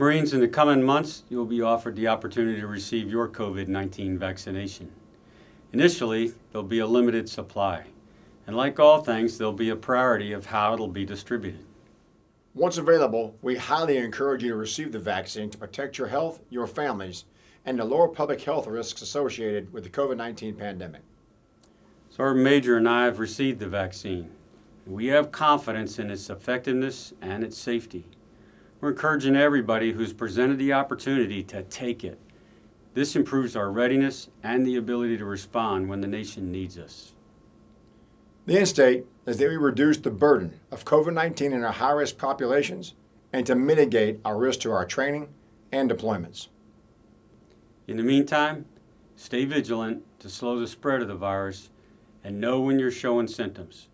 Marines, in the coming months, you'll be offered the opportunity to receive your COVID-19 vaccination. Initially, there'll be a limited supply. And like all things, there'll be a priority of how it'll be distributed. Once available, we highly encourage you to receive the vaccine to protect your health, your families, and to lower public health risks associated with the COVID-19 pandemic. Sergeant Major and I have received the vaccine. We have confidence in its effectiveness and its safety. We're encouraging everybody who's presented the opportunity to take it. This improves our readiness and the ability to respond when the nation needs us. The end state is that we reduce the burden of COVID-19 in our high-risk populations and to mitigate our risk to our training and deployments. In the meantime, stay vigilant to slow the spread of the virus and know when you're showing symptoms.